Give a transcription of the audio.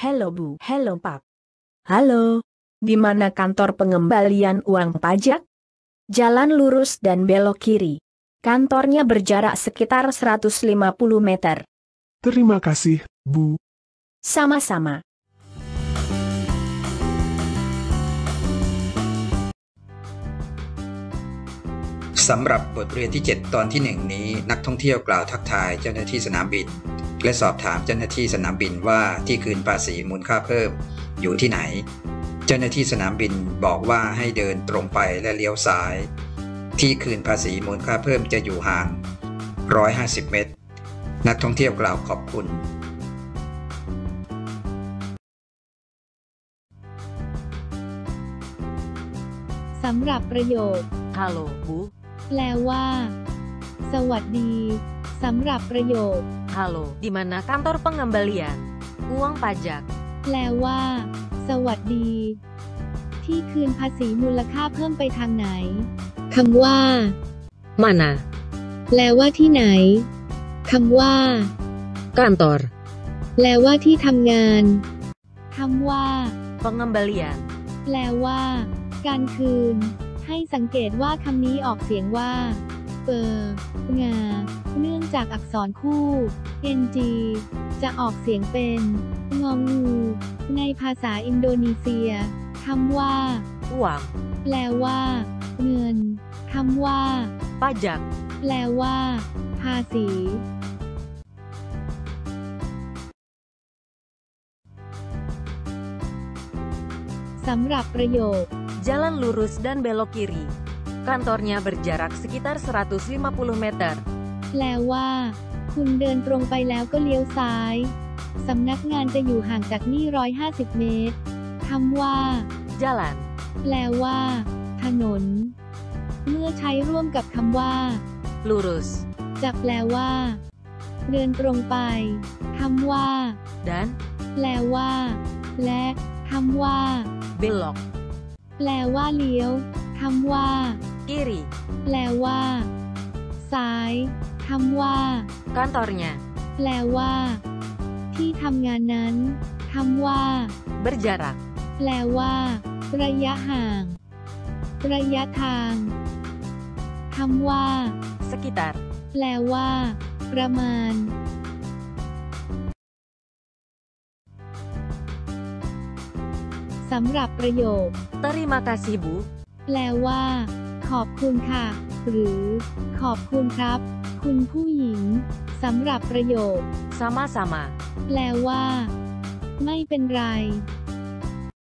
Hello Bu, hello Pak. Halo, di mana kantor pengembalian uang pajak? Jalan lurus dan belok kiri. Kantornya berjarak sekitar 150 meter. Terima kasih, Bu. Sama-sama. สำหรับบทเรียนที่ 7 ตอนที่ 1 นี้นักท่องเที่ยวกล่าวทักทายเจ้าหน้าที่สนามบิน และสอบถามเจ้าหน้าที่สนามบินว่าที่คืนภาษีมูลค่าเพิ่มอยู่ที่ไหน เจ้าหน้าที่สนามบินบอกว่าให้เดินตรงไปและเลี้ยวซ้าย ที่คืนภาษีมูลค่าเพิ่มจะอยู่ห่าง 150 เมตร นักท่องเที่ยวกล่าวขอบคุณ สำหรับประโยค Halo, Bu. แปลว่า สวัสดี สำหรับประโยค Halo, di mana kantor pengembalian uang pajak? แปลว่า สวัสดี ที่คืนภาษีมูลค่าเพิ่มไปทางไหนคำว่า Mana? แปลว่าที่ไหนคำว่า Kantor แปลว่าที่ทำงานคำว่า pengembalian. แปลว่า การคืน ให้สังเกตว่าคำนี้ออกเสียงว่า เปอร์งา เนื่องจากอักษรคู่ ng จะออกเสียงเป็น งองู ในภาษาอินโดนีเซียคำว่า Uang, แปลว่า เงินคำว่า pajak, แปลว่า ภาษีสำหรับประโยค jalan lurus dan belok kiri. Kantornya berjarak sekitar 150 meter. แปลว่า คุณเดินตรงไปแล้วก็เลี้ยวซ้าย สำนักงานจะอยู่ห่างจากนี่ 150 เมตร คำว่า Jalan, แปลว่า ถนน เมื่อใช้ร่วมกับคำว่า lurus, จะแปลว่า เดินตรงไป คำว่า dan แปลว่า และคำว่า belok, แปลว่าเลี้ยวคำว่า kiri. แปลว่า ซ้ายคำว่า Kantornya แปลว่า ที่ทำงานนั้นคำว่า berjarak แปลว่า ระยะห่าง ระยะทางคำว่า sekitar แปลว่า ประมาณ สำหรับประโยค Terima kasih, Bu. แปลว่า ขอบคุณค่ะ หรือ ขอบคุณครับ คุณผู้หญิงสำหรับประโยค Sama-sama. แปลว่า ไม่เป็นไร